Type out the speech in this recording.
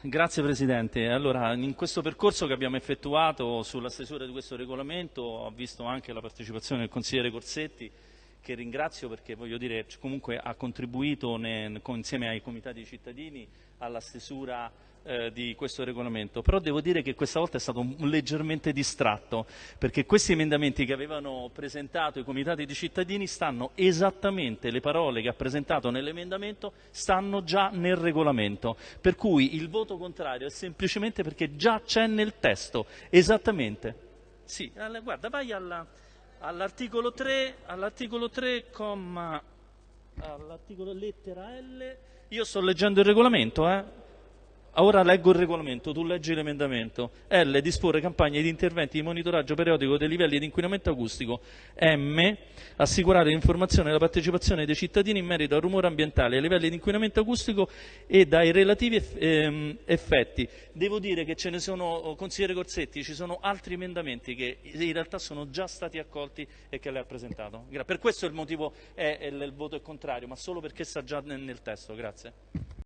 Grazie Presidente. Allora, in questo percorso che abbiamo effettuato sulla stesura di questo regolamento ho visto anche la partecipazione del consigliere Corsetti che ringrazio perché voglio dire comunque ha contribuito ne, insieme ai comitati cittadini alla stesura eh, di questo regolamento, però devo dire che questa volta è stato leggermente distratto perché questi emendamenti che avevano presentato i comitati di cittadini stanno esattamente, le parole che ha presentato nell'emendamento stanno già nel regolamento, per cui il voto contrario è semplicemente perché già c'è nel testo, esattamente. Sì, guarda, vai alla all'articolo 3, all'articolo 3, comma, all'articolo lettera L, io sto leggendo il regolamento, eh? Ora leggo il regolamento, tu leggi l'emendamento. L. Disporre campagne di interventi di monitoraggio periodico dei livelli di inquinamento acustico. M. Assicurare l'informazione e la partecipazione dei cittadini in merito al rumore ambientale, ai livelli di inquinamento acustico e dai relativi ehm, effetti. Devo dire che ce ne sono, oh, consigliere Corsetti, ci sono altri emendamenti che in realtà sono già stati accolti e che lei ha presentato. Per questo il motivo è, il voto è contrario, ma solo perché sta già nel testo. Grazie.